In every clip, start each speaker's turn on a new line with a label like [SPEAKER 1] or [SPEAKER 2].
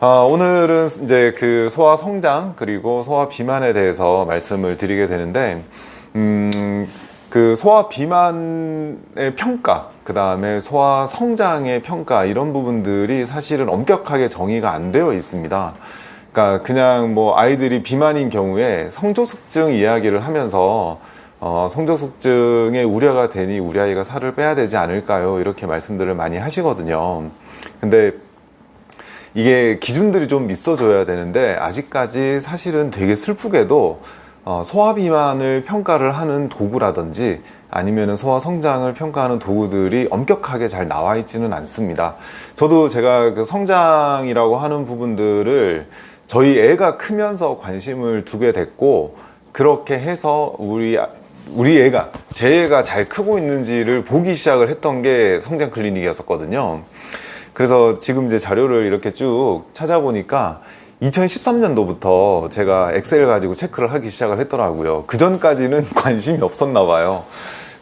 [SPEAKER 1] 아, 오늘은 이제 그 소아 성장 그리고 소아 비만에 대해서 말씀을 드리게 되는데, 음, 그 소아 비만의 평가, 그 다음에 소아 성장의 평가 이런 부분들이 사실은 엄격하게 정의가 안 되어 있습니다. 그러니까 그냥 뭐 아이들이 비만인 경우에 성조숙증 이야기를 하면서 어, 성조숙증에 우려가 되니 우리 아이가 살을 빼야 되지 않을까요? 이렇게 말씀들을 많이 하시거든요. 근데 이게 기준들이 좀 있어줘야 되는데 아직까지 사실은 되게 슬프게도 어, 소아 비만을 평가를 하는 도구라든지 아니면 소아 성장을 평가하는 도구들이 엄격하게 잘 나와 있지는 않습니다. 저도 제가 그 성장이라고 하는 부분들을 저희 애가 크면서 관심을 두게 됐고 그렇게 해서 우리 우리 애가 제 애가 잘 크고 있는지를 보기 시작을 했던 게 성장 클리닉이었었거든요. 그래서 지금 이제 자료를 이렇게 쭉 찾아보니까 2013년도부터 제가 엑셀 가지고 체크를 하기 시작을 했더라고요. 그 전까지는 관심이 없었나 봐요.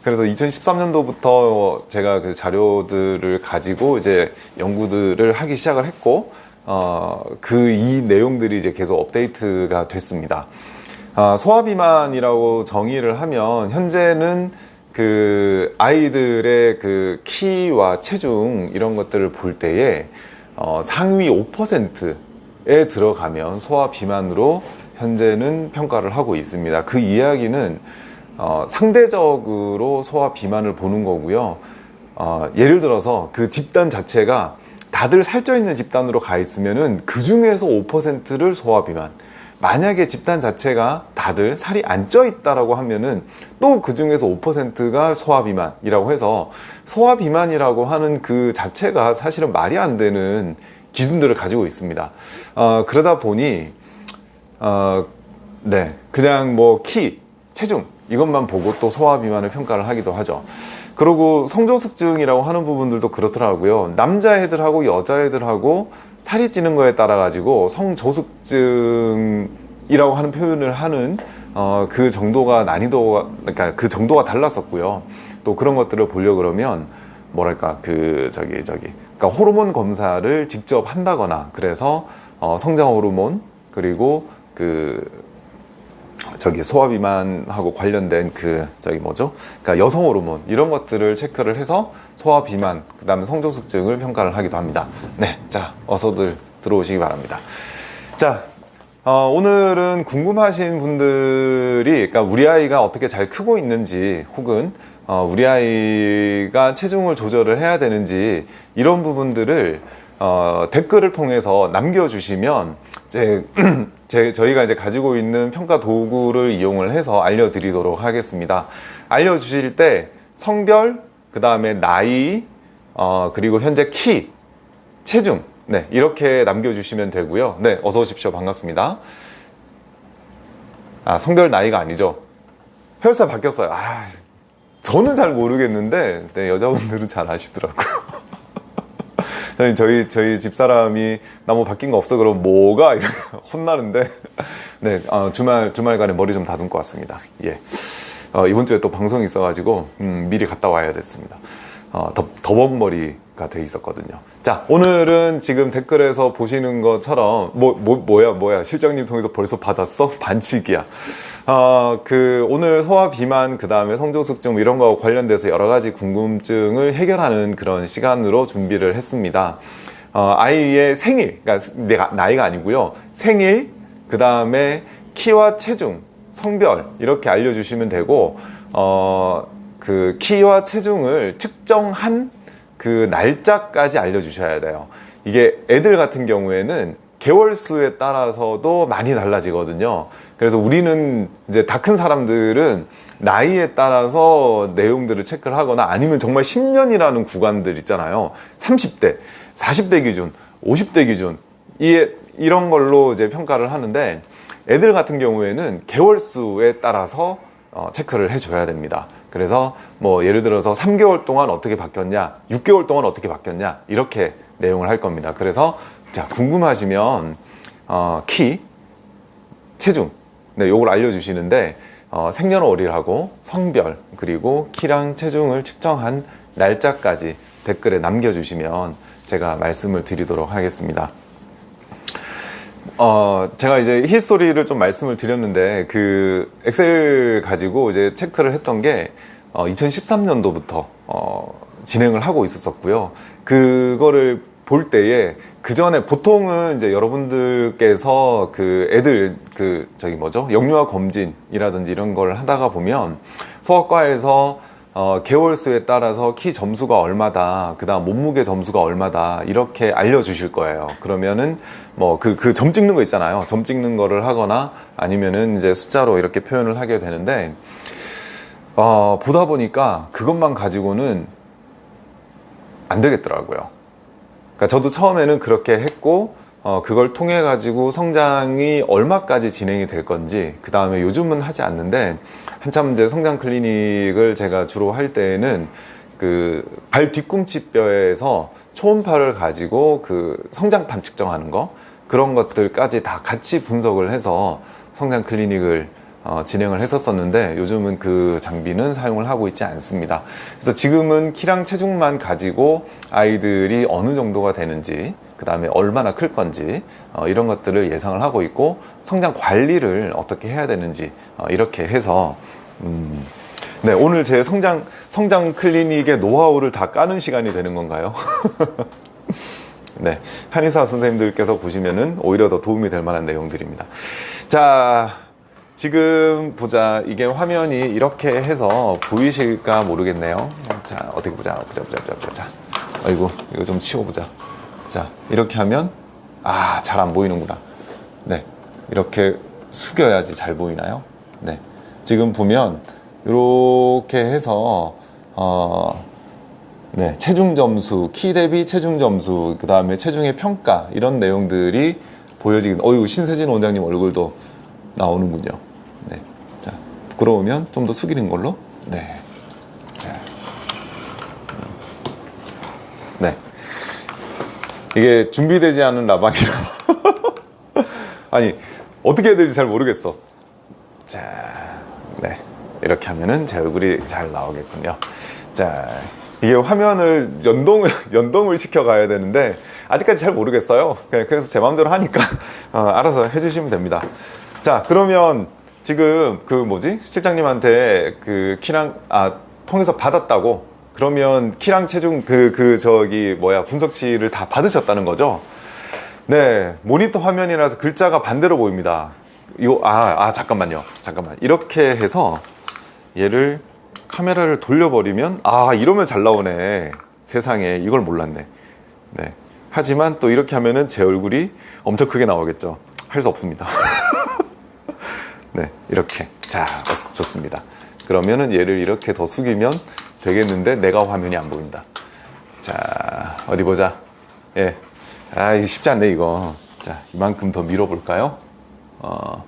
[SPEAKER 1] 그래서 2013년도부터 제가 그 자료들을 가지고 이제 연구들을 하기 시작을 했고, 어, 그 이 내용들이 이제 계속 업데이트가 됐습니다. 아, 소아비만이라고 정의를 하면 현재는 그 아이들의 그 키와 체중 이런 것들을 볼 때에 어, 상위 5%에 들어가면 소아 비만으로 현재는 평가를 하고 있습니다. 그 이야기는 어, 상대적으로 소아 비만을 보는 거고요. 어, 예를 들어서 그 집단 자체가 다들 살쪄 있는 집단으로 가 있으면 은 그 중에서 5%를 소아 비만. 만약에 집단 자체가 다들 살이 안 쪄 있다라고 하면은 또 그 중에서 5%가 소아 비만이라고 해서 소아 비만이라고 하는 그 자체가 사실은 말이 안 되는 기준들을 가지고 있습니다. 어, 그러다 보니 어, 네 그냥 뭐 키, 체중 이것만 보고 또 소아 비만을 평가를 하기도 하죠. 그리고 성조숙증이라고 하는 부분들도 그렇더라고요. 남자애들하고 여자애들하고 살이 찌는 거에 따라 가지고 성저숙증이라고 하는 표현을 하는 어, 그 정도가 난이도가 그러니까 그 정도가 달랐었고요. 또 그런 것들을 보려 그러면 뭐랄까 그 저기 저기 그러니까 호르몬 검사를 직접 한다거나 그래서 어, 성장 호르몬 그리고 그 저기 소아비만하고 관련된 그 저기 뭐죠? 그러니까 여성 호르몬 이런 것들을 체크를 해서 소아비만 그다음에 성조숙증을 평가를 하기도 합니다. 네, 자 어서들 들어오시기 바랍니다. 자. 어, 오늘은 궁금하신 분들이, 그러니까 우리 아이가 어떻게 잘 크고 있는지, 혹은 어, 우리 아이가 체중을 조절을 해야 되는지 이런 부분들을 어, 댓글을 통해서 남겨주시면 제, 제, 저희가 이제 가지고 있는 평가 도구를 이용을 해서 알려드리도록 하겠습니다. 알려주실 때 성별, 그 다음에 나이, 어, 그리고 현재 키, 체중, 네, 이렇게 남겨주시면 되고요. 네, 어서 오십시오. 반갑습니다. 아, 성별 나이가 아니죠. 혈사 바뀌었어요. 아, 저는 잘 모르겠는데, 네, 여자분들은 잘 아시더라고요. 저희, 저희, 저희 집사람이 나 뭐 바뀐 거 없어? 그럼 뭐가? 혼나는데, 네, 어, 주말, 주말간에 머리 좀 다듬고 왔습니다. 예. 어, 이번 주에 또 방송이 있어가지고, 음, 미리 갔다 와야 됐습니다. 어, 더, 더벅머리가 돼 있었거든요. 자, 오늘은 지금 댓글에서 보시는 것처럼, 뭐, 뭐, 뭐야, 뭐야. 실장님 통해서 벌써 받았어? 반칙이야. 어, 그, 오늘 소화 비만, 그 다음에 성조숙증 뭐 이런 거 관련돼서 여러 가지 궁금증을 해결하는 그런 시간으로 준비를 했습니다. 어, 아이의 생일, 그러니까 내가, 나이가 아니고요. 생일, 그 다음에 키와 체중, 성별, 이렇게 알려주시면 되고, 어, 그 키와 체중을 측정한 그 날짜까지 알려주셔야 돼요. 이게 애들 같은 경우에는 개월 수에 따라서도 많이 달라지거든요. 그래서 우리는 이제 다 큰 사람들은 나이에 따라서 내용들을 체크를 하거나 아니면 정말 10년이라는 구간들 있잖아요. 30대, 40대 기준, 50대 기준, 이, 이런 걸로 이제 평가를 하는데 애들 같은 경우에는 개월 수에 따라서 어, 체크를 해줘야 됩니다. 그래서 뭐 예를 들어서 3개월 동안 어떻게 바뀌었냐, 6개월 동안 어떻게 바뀌었냐, 이렇게 내용을 할 겁니다. 그래서 자, 궁금하시면 어, 키, 체중, 네, 요걸 알려주시는데 어, 생년월일하고 성별 그리고 키랑 체중을 측정한 날짜까지 댓글에 남겨주시면 제가 말씀을 드리도록 하겠습니다. 어, 제가 이제 히스토리를 좀 말씀을 드렸는데, 그, 엑셀 가지고 이제 체크를 했던 게, 어, 2013년도부터, 어, 진행을 하고 있었었고요. 그거를 볼 때에, 그 전에 보통은 이제 여러분들께서 그 애들, 그, 저기 뭐죠? 영유아 검진이라든지 이런 걸 하다가 보면, 소아과에서 어, 개월 수에 따라서 키 점수가 얼마다, 그 다음 몸무게 점수가 얼마다, 이렇게 알려주실 거예요. 그러면은, 뭐, 그, 그 점 찍는 거 있잖아요. 점 찍는 거를 하거나 아니면은 이제 숫자로 이렇게 표현을 하게 되는데, 어, 보다 보니까 그것만 가지고는 안 되겠더라고요. 그러니까 저도 처음에는 그렇게 했고, 어, 그걸 통해 가지고 성장이 얼마까지 진행이 될 건지, 그 다음에 요즘은 하지 않는데, 한참 이제 성장 클리닉을 제가 주로 할 때에는 그 발 뒤꿈치 뼈에서 초음파를 가지고 그 성장판 측정하는 거, 그런 것들까지 다 같이 분석을 해서 성장 클리닉을 어, 진행을 했었었는데 요즘은 그 장비는 사용을 하고 있지 않습니다. 그래서 지금은 키랑 체중만 가지고 아이들이 어느 정도가 되는지 그 다음에 얼마나 클 건지 어, 이런 것들을 예상을 하고 있고 성장 관리를 어떻게 해야 되는지 어, 이렇게 해서 음, 네 오늘 제 성장 성장 클리닉의 노하우를 다 까는 시간이 되는 건가요? 네 한의사 선생님들께서 보시면은 오히려 더 도움이 될 만한 내용들입니다. 자 지금 보자 이게 화면이 이렇게 해서 보이실까 모르겠네요. 자 어떻게 보자 보자 보자 보자 보자. 아이고 이거 좀 치워보자. 자 이렇게 하면 아 잘 안 보이는구나 네 이렇게 숙여야지 잘 보이나요 네 지금 보면 이렇게 해서 어, 네 체중 점수 키 대비 체중 점수 그 다음에 체중의 평가 이런 내용들이 보여지긴 어유 신세진 원장님 얼굴도 나오는군요 부끄러우면 좀 더 숙이는 걸로? 네. 자. 네. 이게 준비되지 않은 라방이라. 아니 어떻게 해야 될지 잘 모르겠어. 자, 네. 이렇게 하면은 제 얼굴이 잘 나오겠군요. 자 이게 화면을 연동을 연동을 시켜 가야 되는데 아직까지 잘 모르겠어요. 그래서 제 마음대로 하니까 어, 알아서 해주시면 됩니다. 자 그러면 지금 그 뭐지? 실장님한테 그 키랑 아 통해서 받았다고. 그러면 키랑 체중 그, 그 저기 뭐야 분석치를 다 받으셨다는 거죠? 네 모니터 화면이라서 글자가 반대로 보입니다. 요, 아, 아 잠깐만요. 잠깐만. 이렇게 해서 얘를 카메라를 돌려버리면 아 이러면 잘 나오네. 세상에. 이걸 몰랐네. 네. 하지만 또 이렇게 하면은 제 얼굴이 엄청 크게 나오겠죠. 할 수 없습니다 네 이렇게. 자 좋습니다. 그러면은 얘를 이렇게 더 숙이면 되겠는데 내가 화면이 안 보인다. 자 어디 보자. 예. 아 쉽지 않네 이거. 자 이만큼 더 밀어볼까요? 어,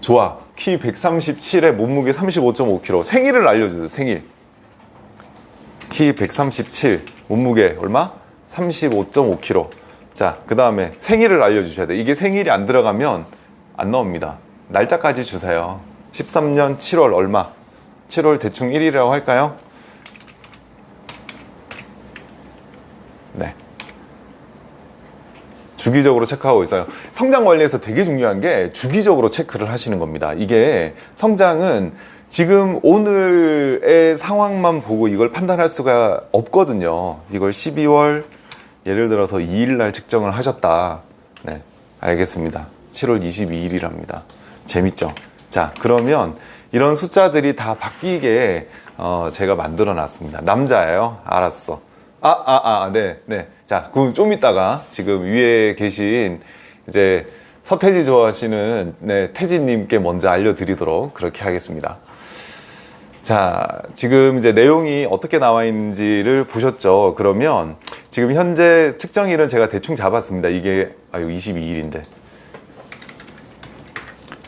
[SPEAKER 1] 좋아. 키 137에 몸무게 35.5kg 생일을 알려주세요 생일. 키 137 몸무게 얼마? 35.5kg 자 그 다음에 생일을 알려주셔야 돼. 이게 생일이 안 들어가면 안 나옵니다 날짜까지 주세요 13년 7월 얼마 7월 대충 1일이라고 할까요? 네. 주기적으로 체크하고 있어요. 성장 관리에서 되게 중요한 게 주기적으로 체크를 하시는 겁니다. 이게 성장은 지금 오늘의 상황만 보고 이걸 판단할 수가 없거든요. 이걸 12월 예를 들어서 2일 날 측정을 하셨다. 네, 알겠습니다. 7월 22일이랍니다. 재밌죠? 자, 그러면 이런 숫자들이 다 바뀌게 어, 제가 만들어 놨습니다. 남자예요? 알았어. 아, 아, 아, 네, 네. 자, 그럼 좀 이따가 지금 위에 계신 이제 서태지 좋아하시는 네, 태지님께 먼저 알려드리도록 그렇게 하겠습니다. 자, 지금 이제 내용이 어떻게 나와 있는지를 보셨죠? 그러면 지금 현재 측정일은 제가 대충 잡았습니다. 이게, 아유, 22일인데.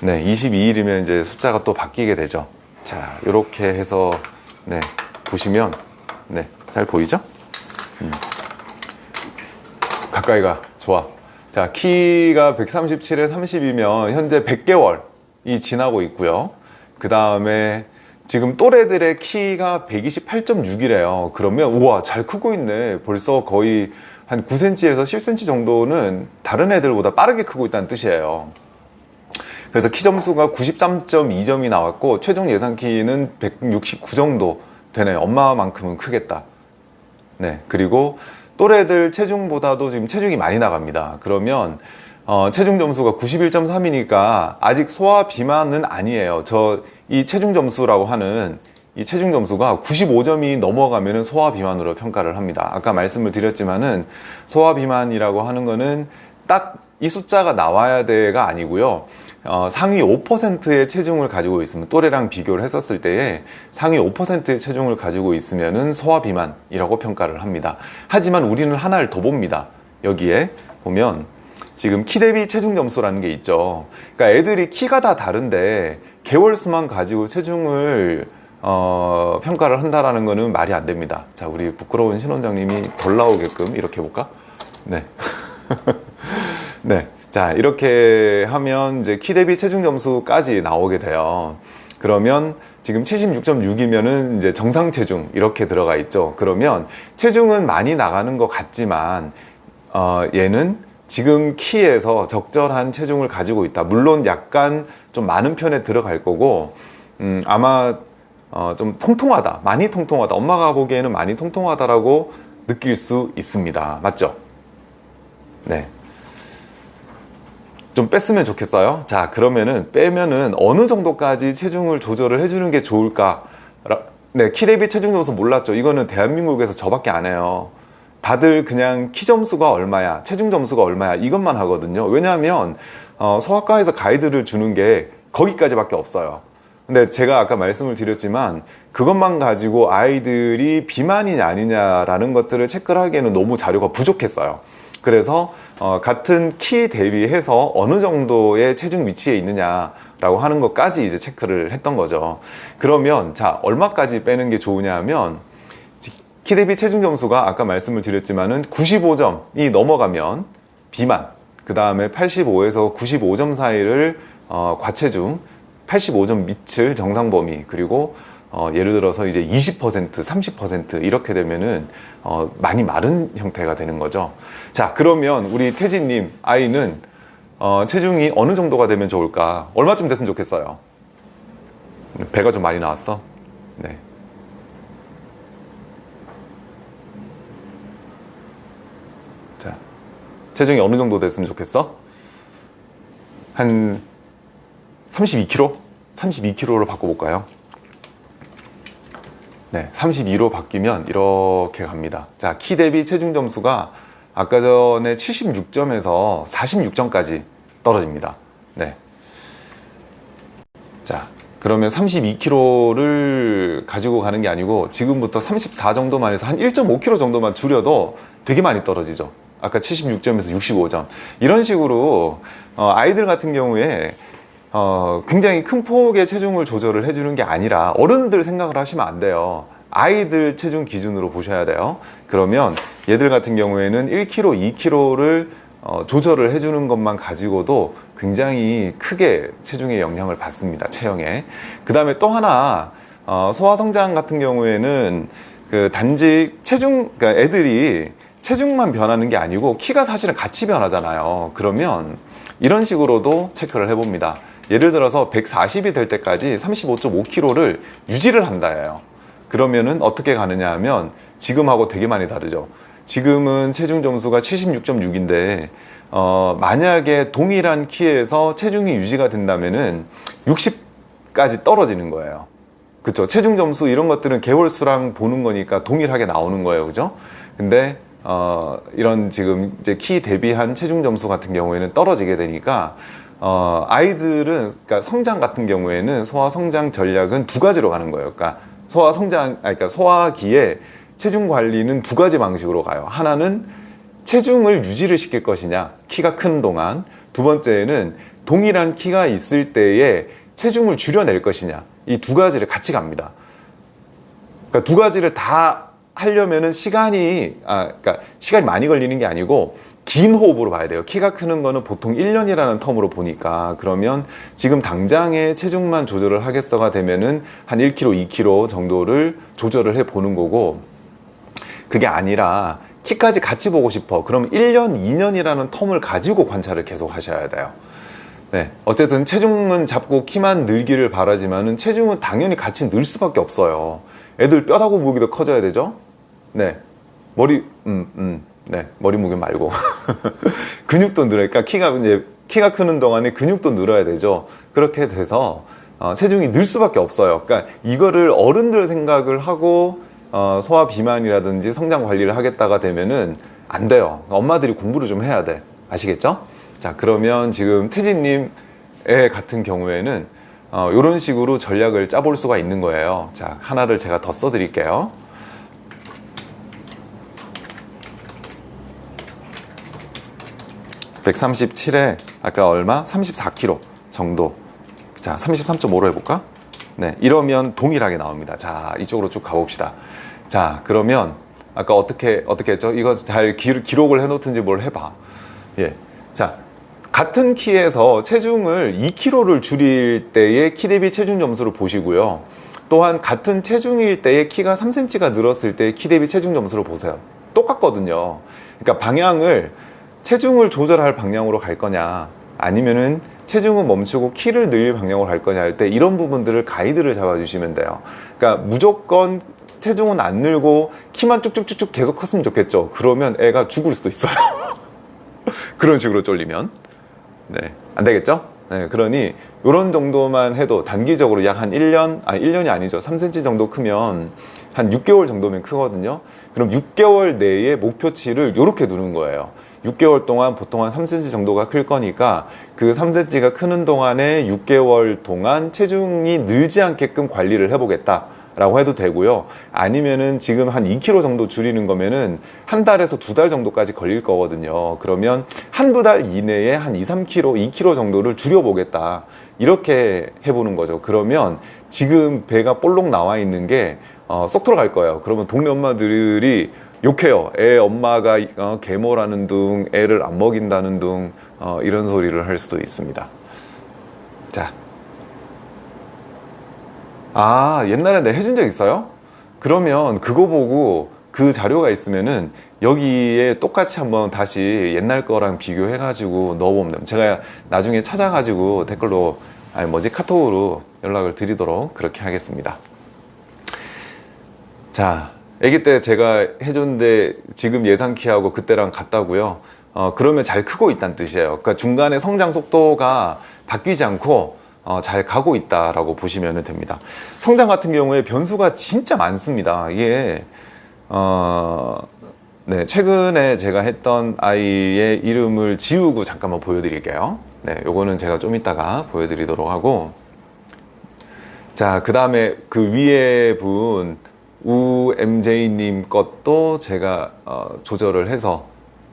[SPEAKER 1] 네, 22일이면 이제 숫자가 또 바뀌게 되죠. 자, 이렇게 해서, 네, 보시면, 네, 잘 보이죠? 음. 가까이 가 좋아 자 키가 137에 30이면 현재 100개월이 지나고 있고요 그 다음에 지금 또래들의 키가 128.6이래요 그러면 우와 잘 크고 있네 벌써 거의 한 9cm에서 10cm 정도는 다른 애들보다 빠르게 크고 있다는 뜻이에요. 그래서 키 점수가 93.2점이 나왔고 최종 예상 키는 169 정도 되네요. 엄마만큼은 크겠다. 네. 그리고 또래들 체중보다도 지금 체중이 많이 나갑니다. 그러면 어, 체중 점수가 91.3이니까 아직 소아 비만은 아니에요. 저 이 체중 점수라고 하는 이 체중 점수가 95점이 넘어가면 소아 비만으로 평가를 합니다. 아까 말씀을 드렸지만은 소아 비만이라고 하는 거는 딱 이 숫자가 나와야 돼가 아니고요. 어, 상위 5%의 체중을 가지고 있으면 또래랑 비교를 했었을 때에 상위 5%의 체중을 가지고 있으면 은 소아 비만이라고 평가를 합니다. 하지만 우리는 하나를 더 봅니다. 여기에 보면 지금 키 대비 체중 점수라는 게 있죠. 그러니까 애들이 키가 다 다른데 개월 수만 가지고 체중을 어, 평가를 한다라는 거는 말이 안 됩니다. 자, 우리 부끄러운 신원장님이 덜 나오게끔 이렇게 해볼까? 네. 네. 자, 이렇게 하면 이제 키 대비 체중 점수까지 나오게 돼요. 그러면 지금 76.6이면은 이제 정상 체중 이렇게 들어가 있죠. 그러면 체중은 많이 나가는 것 같지만 어, 얘는 지금 키에서 적절한 체중을 가지고 있다. 물론 약간 좀 많은 편에 들어갈 거고 음, 아마 어, 좀 통통하다. 많이 통통하다. 엄마가 보기에는 많이 통통하다라고 느낄 수 있습니다. 맞죠? 네. 좀 뺐으면 좋겠어요. 자, 그러면은 빼면은 어느 정도까지 체중을 조절을 해주는 게 좋을까? 네, 키 대비 체중 점수 몰랐죠. 이거는 대한민국에서 저밖에 안 해요. 다들 그냥 키 점수가 얼마야, 체중 점수가 얼마야 이것만 하거든요. 왜냐하면 어, 소아과에서 가이드를 주는 게 거기까지밖에 없어요. 근데 제가 아까 말씀을 드렸지만 그것만 가지고 아이들이 비만이냐 아니냐라는 것들을 체크를 하기에는 너무 자료가 부족했어요. 그래서 어, 같은 키 대비해서 어느 정도의 체중 위치에 있느냐 라고 하는 것까지 이제 체크를 했던 거죠. 그러면 자 얼마까지 빼는 게 좋으냐 하면 키 대비 체중 점수가 아까 말씀을 드렸지만은 95점이 넘어가면 비만 그 다음에 85에서 95점 사이를 어, 과체중 85점 밑을 정상 범위 그리고 어, 예를 들어서 이제 20% 30% 이렇게 되면은 어, 많이 마른 형태가 되는 거죠. 자 그러면 우리 태진님 아이는 어, 체중이 어느 정도가 되면 좋을까? 얼마쯤 됐으면 좋겠어요? 배가 좀 많이 나왔어? 네. 자 체중이 어느 정도 됐으면 좋겠어? 한 32kg 32kg로 바꿔볼까요 네, 32로 바뀌면 이렇게 갑니다. 자, 키 대비 체중 점수가 아까 전에 76점에서 46점까지 떨어집니다. 네. 자, 그러면 32kg를 가지고 가는 게 아니고 지금부터 34 정도만 해서 한 1.5kg 정도만 줄여도 되게 많이 떨어지죠. 아까 76점에서 65점. 이런 식으로 어, 아이들 같은 경우에 어, 굉장히 큰 폭의 체중을 조절을 해주는 게 아니라 어른들 생각을 하시면 안 돼요. 아이들 체중 기준으로 보셔야 돼요. 그러면 얘들 같은 경우에는 1kg, 2kg를 어, 조절을 해주는 것만 가지고도 굉장히 크게 체중에 영향을 받습니다. 체형에. 그 다음에 또 하나 어, 소아성장 같은 경우에는 그 단지 체중, 그러니까 애들이 체중만 변하는 게 아니고 키가 사실은 같이 변하잖아요. 그러면 이런 식으로도 체크를 해봅니다. 예를 들어서 140이 될 때까지 35.5kg를 유지를 한다예요. 그러면은 어떻게 가느냐 하면 지금하고 되게 많이 다르죠. 지금은 체중 점수가 76.6인데 어, 만약에 동일한 키에서 체중이 유지가 된다면은 60까지 떨어지는 거예요. 그쵸 체중 점수 이런 것들은 개월 수랑 보는 거니까 동일하게 나오는 거예요. 그죠? 근데 어, 이런 지금 이제 키 대비한 체중 점수 같은 경우에는 떨어지게 되니까 어, 아이들은 그러니까 성장 같은 경우에는 소아 성장 전략은 두 가지로 가는 거예요. 그러니까 소아 성장, 아니, 그러니까 소아기에 체중 관리는 두 가지 방식으로 가요. 하나는 체중을 유지를 시킬 것이냐, 키가 큰 동안. 두 번째는 동일한 키가 있을 때에 체중을 줄여낼 것이냐. 이 두 가지를 같이 갑니다. 그러니까 두 가지를 다 하려면은 시간이, 아, 그러니까 시간이 많이 걸리는 게 아니고 긴 호흡으로 봐야 돼요. 키가 크는 거는 보통 1년이라는 텀으로 보니까 그러면 지금 당장의 체중만 조절을 하겠어가 되면은 한 1kg, 2kg 정도를 조절을 해 보는 거고 그게 아니라 키까지 같이 보고 싶어. 그럼 1년, 2년이라는 텀을 가지고 관찰을 계속 하셔야 돼요. 네. 어쨌든 체중은 잡고 키만 늘기를 바라지만 은 체중은 당연히 같이 늘 수밖에 없어요. 애들 뼈다구 무기도 커져야 되죠? 네. 머리, 음, 음, 네. 머리 무게 말고. 근육도 늘어요. 그러니까 키가 이제, 키가 크는 동안에 근육도 늘어야 되죠. 그렇게 돼서, 어, 체중이 늘 수밖에 없어요. 그러니까 이거를 어른들 생각을 하고, 어, 소화 비만이라든지 성장 관리를 하겠다가 되면은 안 돼요. 엄마들이 공부를 좀 해야 돼. 아시겠죠? 자, 그러면 지금 태진님 의 같은 경우에는 어, 이런 식으로 전략을 짜볼 수가 있는 거예요. 자, 하나를 제가 더 써드릴게요. (137에) 아까 얼마? (34kg) 정도. 자 (33.5로) 해볼까? 네 이러면 동일하게 나옵니다. 자 이쪽으로 쭉 가봅시다. 자 그러면 아까 어떻게 어떻게 했죠? 이거 잘 기, 기록을 해놓든지 뭘 해봐. 예자 같은 키에서 체중을 2kg를 줄일 때의 키 대비 체중 점수를 보시고요. 또한 같은 체중일 때의 키가 3cm가 늘었을 때의 키 대비 체중 점수를 보세요. 똑같거든요. 그러니까 방향을 체중을 조절할 방향으로 갈 거냐 아니면은 체중은 멈추고 키를 늘릴 방향으로 갈 거냐 할 때 이런 부분들을 가이드를 잡아 주시면 돼요. 그러니까 무조건 체중은 안 늘고 키만 쭉쭉쭉쭉 계속 컸으면 좋겠죠. 그러면 애가 죽을 수도 있어요. 그런 식으로 쫄리면. 네, 안 되겠죠? 네, 그러니 이런 정도만 해도 단기적으로 약 한 1년, 아니 1년이 아니죠. 3cm 정도 크면 한 6개월 정도면 크거든요. 그럼 6개월 내에 목표치를 이렇게 두는 거예요 6개월 동안 보통 한 3cm 정도가 클 거니까 그 3cm가 크는 동안에 6개월 동안 체중이 늘지 않게끔 관리를 해보겠다 라고 해도 되고요. 아니면은 지금 한 2kg 정도 줄이는 거면은 한 달에서 두 달 정도까지 걸릴 거거든요. 그러면 한두 달 이내에 한 2, 3kg, 2kg 정도를 줄여 보겠다. 이렇게 해보는 거죠. 그러면 지금 배가 볼록 나와 있는 게 어, 쏙 들어갈 거예요. 그러면 동네 엄마들이 욕해요. 애 엄마가 어, 계모라는 둥 애를 안 먹인다는 둥 어, 이런 소리를 할 수도 있습니다. 자. 아 옛날에 내 해준 적 있어요? 그러면 그거 보고 그 자료가 있으면은 여기에 똑같이 한번 다시 옛날 거랑 비교해 가지고 넣어보면 됩니다. 제가 나중에 찾아 가지고 댓글로 아니 뭐지? 카톡으로 연락을 드리도록 그렇게 하겠습니다. 자 아기 때 제가 해줬는데 지금 예상 키하고 그때랑 같다고요? 어, 그러면 잘 크고 있다는 뜻이에요. 그러니까 중간에 성장 속도가 바뀌지 않고 어, 잘 가고 있다라고 보시면 됩니다. 성장 같은 경우에 변수가 진짜 많습니다. 이게 어, 네, 최근에 제가 했던 아이의 이름을 지우고 잠깐만 보여드릴게요. 네, 요거는 제가 좀 이따가 보여드리도록 하고. 자, 그 다음에 그 위에 분 우MJ님 것도 제가 어, 조절을 해서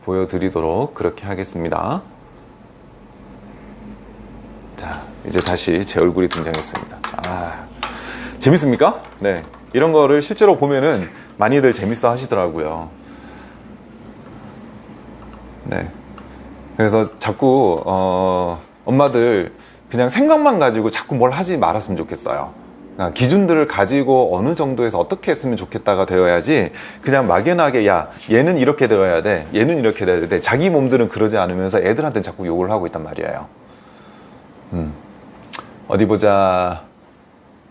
[SPEAKER 1] 보여드리도록 그렇게 하겠습니다. 자 이제 다시 제 얼굴이 등장했습니다. 아 재밌습니까? 네. 이런 거를 실제로 보면은 많이들 재밌어 하시더라고요. 네. 그래서 자꾸 어, 엄마들 그냥 생각만 가지고 자꾸 뭘 하지 말았으면 좋겠어요 기준들을 가지고 어느 정도에서 어떻게 했으면 좋겠다가 되어야지 그냥 막연하게 야 얘는 이렇게 되어야 돼 얘는 이렇게 되어야 돼 자기 몸들은 그러지 않으면서 애들한테는 자꾸 욕을 하고 있단 말이에요 음. 어디 보자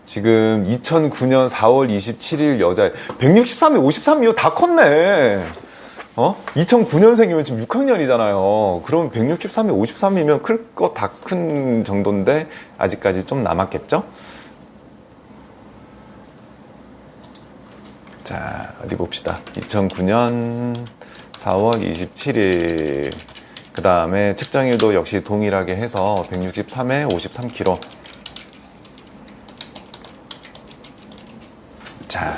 [SPEAKER 1] 지금 2009년 4월 27일 여자 163에 53이요 다 컸네 어? 2009년생이면 지금 6학년이잖아요 그럼 163에 53이면 클 거 다 큰 정도인데 아직까지 좀 남았겠죠? 자 어디 봅시다. 2009년 4월 27일. 그 다음에 측정일도 역시 동일하게 해서 163에 53kg 자,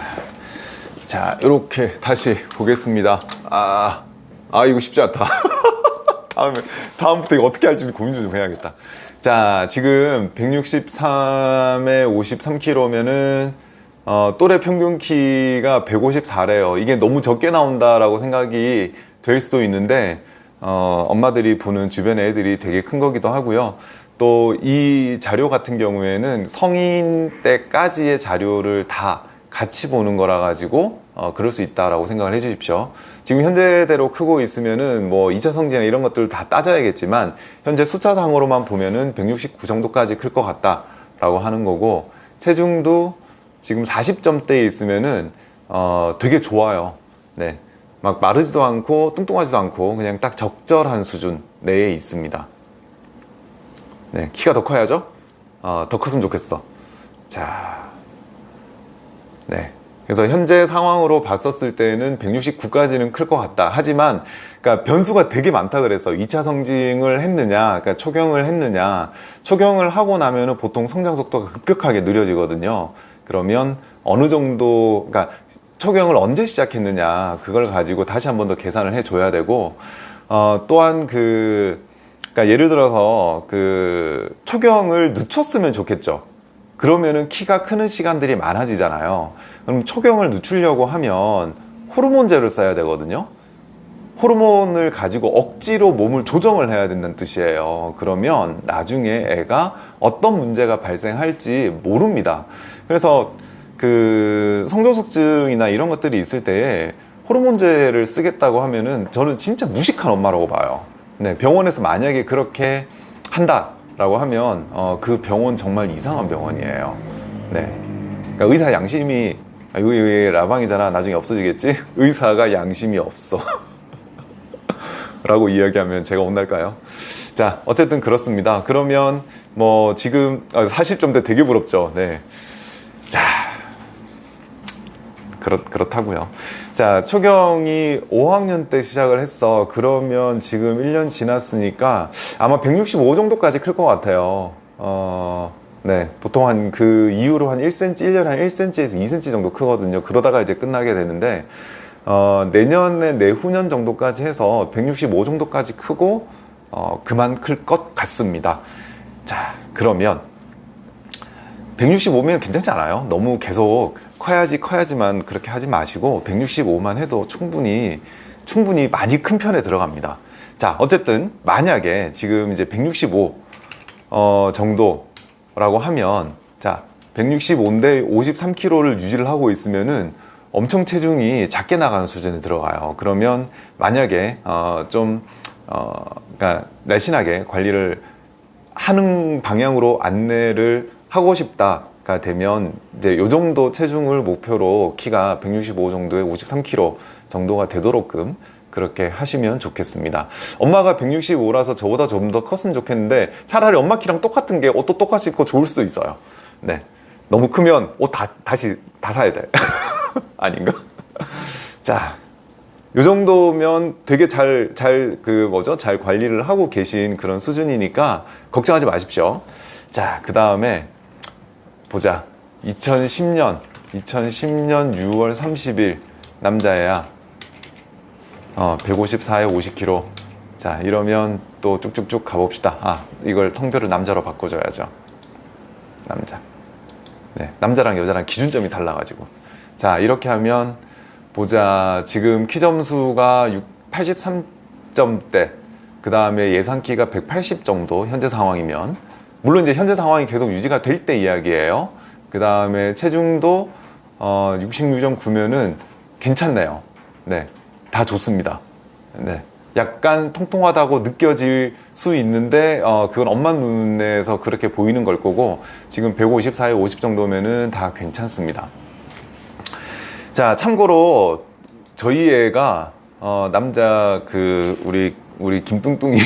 [SPEAKER 1] 자 이렇게 다시 보겠습니다. 아, 아 이거 쉽지 않다. 다음에 다음부터 이거 어떻게 할지 고민 좀 해야겠다. 자 지금 163에 53kg면은 어, 또래 평균 키가 154래요 이게 너무 적게 나온다라고 생각이 될 수도 있는데 어, 엄마들이 보는 주변의 애들이 되게 큰 거기도 하고요 또 이 자료 같은 경우에는 성인 때까지의 자료를 다 같이 보는 거라 가지고 어, 그럴 수 있다라고 생각을 해 주십시오. 지금 현재대로 크고 있으면은 뭐 2차 성징이나 이런 것들 다 따져야겠지만 현재 숫자상으로만 보면은 169 정도까지 클 것 같다 라고 하는 거고 체중도 지금 40점대에 있으면은 어, 되게 좋아요. 네. 막 마르지도 않고 뚱뚱하지도 않고 그냥 딱 적절한 수준 내에 있습니다. 네, 키가 더 커야죠? 어, 더 컸으면 좋겠어. 자, 네. 그래서 현재 상황으로 봤었을 때는 169까지는 클 것 같다. 하지만, 그러니까 변수가 되게 많다 그래서 2차 성징을 했느냐, 그러니까 초경을 했느냐, 초경을 하고 나면 은 보통 성장 속도가 급격하게 느려지거든요. 그러면 어느 정도, 그러니까 초경을 언제 시작했느냐, 그걸 가지고 다시 한 번 더 계산을 해줘야 되고, 어, 또한 그, 그러니까 예를 들어서 그 초경을 늦췄으면 좋겠죠. 그러면은 키가 크는 시간들이 많아지잖아요. 그럼 초경을 늦추려고 하면 호르몬제를 써야 되거든요. 호르몬을 가지고 억지로 몸을 조정을 해야 된다는 뜻이에요. 그러면 나중에 애가 어떤 문제가 발생할지 모릅니다. 그래서 그 성조숙증이나 이런 것들이 있을 때 호르몬제를 쓰겠다고 하면은 저는 진짜 무식한 엄마라고 봐요. 네, 병원에서 만약에 그렇게 한다 라고 하면 어, 그 병원 정말 이상한 병원이에요. 네, 그러니까 의사 양심이 아, 이거 왜 라방이잖아. 나중에 없어지겠지? 의사가 양심이 없어. 라고 이야기하면 제가 혼날까요? 자, 어쨌든 그렇습니다. 그러면 뭐 지금 40점대 되게 부럽죠. 네. 자, 그렇, 그렇다고요. 자, 초경이 5학년 때 시작을 했어. 그러면 지금 1년 지났으니까 아마 165 정도까지 클 것 같아요. 어, 네. 보통 한 그 이후로 한 1cm, 1년에 한 1cm에서 2cm 정도 크거든요. 그러다가 이제 끝나게 되는데, 어, 내년에 내후년 정도까지 해서 165 정도까지 크고, 어, 그만 클 것 같습니다. 자, 그러면 165면 괜찮지 않아요? 너무 계속 커야지 커야지만 그렇게 하지 마시고 165만 해도 충분히 충분히 많이 큰 편에 들어갑니다. 자, 어쨌든 만약에 지금 이제 165 어, 정도라고 하면 자, 165인데 53kg를 유지를 하고 있으면은 엄청 체중이 작게 나가는 수준에 들어가요. 그러면 만약에 어, 좀 어, 그러니까 날씬하게 관리를 하는 방향으로 안내를 하고 싶다 가 되면 이제 요 정도 체중을 목표로 키가 165 정도에 53kg 정도가 되도록끔 그렇게 하시면 좋겠습니다. 엄마가 165라서 저보다 좀 더 컸으면 좋겠는데 차라리 엄마 키랑 똑같은 게 옷도 똑같이 입고 좋을 수도 있어요. 네. 너무 크면 옷 다, 다시 다 사야 돼. 아닌가? 자, 요 정도면 되게 잘, 잘, 그 뭐죠? 잘 관리를 하고 계신 그런 수준이니까 걱정하지 마십시오. 자, 그 다음에 보자. 2010년, 2010년 6월 30일 남자애야. 어, 154에 50kg. 자, 이러면 또 쭉쭉쭉 가봅시다. 아, 이걸 성별을 남자로 바꿔줘야죠. 남자. 네, 남자랑 여자랑 기준점이 달라가지고. 자, 이렇게 하면 보자. 지금 키 점수가 83점대. 그 다음에 예상 키가 180 정도, 현재 상황이면. 물론 이제 현재 상황이 계속 유지가 될 때 이야기예요. 그 다음에 체중도 어, 66.9면은 괜찮네요. 네, 다 좋습니다. 네, 약간 통통하다고 느껴질 수 있는데 어, 그건 엄마 눈에서 그렇게 보이는 걸 거고 지금 154에 50 정도면은 다 괜찮습니다. 자, 참고로 저희 애가 어, 남자 그 우리 우리 김뚱뚱이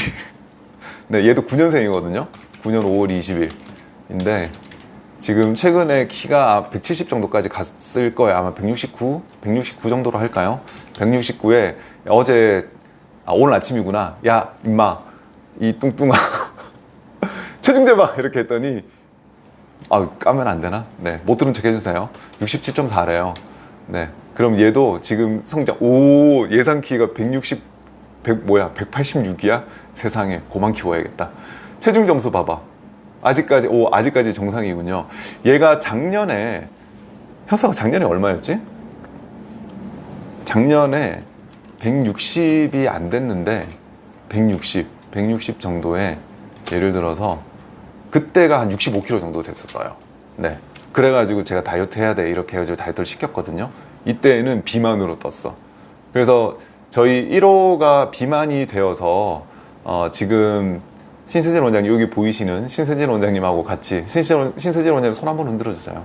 [SPEAKER 1] 네, 얘도 9년생이거든요. 9년 5월 20일인데 지금 최근에 키가 170 정도까지 갔을 거예요. 아마 169, 169 정도로 할까요? 169에 어제 아, 오늘 아침이구나. 야 임마 이 뚱뚱아 체중 재봐 이렇게 했더니 아 까면 안 되나? 네, 못 들은 척 해주세요. 67.4래요. 네, 그럼 얘도 지금 성장 오 예상 키가 160, 100 뭐야 186이야? 세상에 고만 키워야겠다. 체중 점수 봐봐. 아직까지 오 아직까지 정상이군요. 얘가 작년에 현수가 작년에 얼마였지? 작년에 160이 안 됐는데 160, 160 정도에 예를 들어서 그때가 한 65kg 정도 됐었어요. 네. 그래가지고 제가 다이어트 해야 돼 이렇게 해가지고 다이어트를 시켰거든요. 이때는 비만으로 떴어. 그래서 저희 1호가 비만이 되어서 어, 지금 신세진 원장님 여기 보이시는 신세진 원장님하고 같이 신세진, 신세진 원장님 손 한번 흔들어 주세요.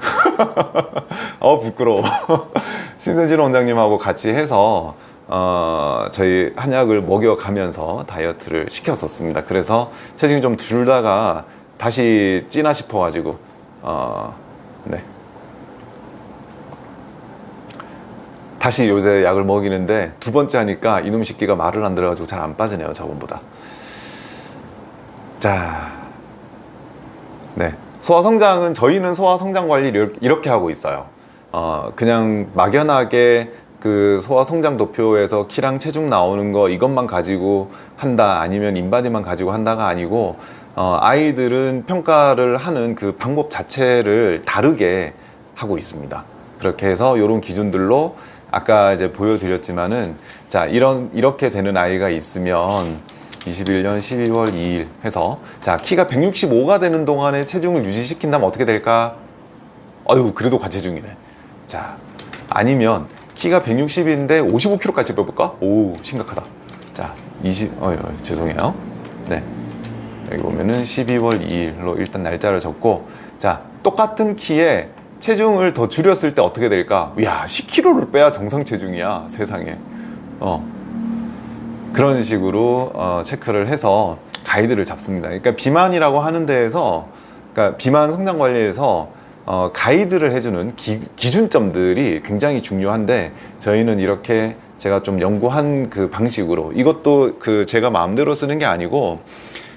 [SPEAKER 1] 어 부끄러워. 신세진 원장님하고 같이 해서 어, 저희 한약을 먹여가면서 다이어트를 시켰었습니다. 그래서 체중이 좀 줄다가 다시 찌나 싶어 가지고 어, 네. 다시 요새 약을 먹이는데 두 번째 하니까 이놈 새끼가 말을 안 들어가지고 잘 안 빠지네요 저번보다 자, 네. 소화성장은 저희는 소화성장 관리를 이렇게 하고 있어요. 어, 그냥 막연하게 그 소화성장 도표에서 키랑 체중 나오는 거 이것만 가지고 한다 아니면 인바디만 가지고 한다가 아니고 어, 아이들은 평가를 하는 그 방법 자체를 다르게 하고 있습니다. 그렇게 해서 이런 기준들로 아까 이제 보여드렸지만은 자 이런 이렇게 되는 아이가 있으면 21년 12월 2일 해서 자 키가 165가 되는 동안에 체중을 유지시킨다면 어떻게 될까? 어유 그래도 과체중이네. 자 아니면 키가 160인데 55kg까지 빼볼까? 오 심각하다. 자 20, 어유 어휴, 죄송해요. 네 여기 보면은 12월 2일로 일단 날짜를 적고 자 똑같은 키에 체중을 더 줄였을 때 어떻게 될까? 야 10kg를 빼야 정상 체중이야 세상에 어 그런 식으로 어, 체크를 해서 가이드를 잡습니다 그러니까 비만이라고 하는 데에서 그러니까 비만 성장 관리에서 어, 가이드를 해주는 기, 기준점들이 굉장히 중요한데 저희는 이렇게 제가 좀 연구한 그 방식으로 이것도 그 제가 마음대로 쓰는 게 아니고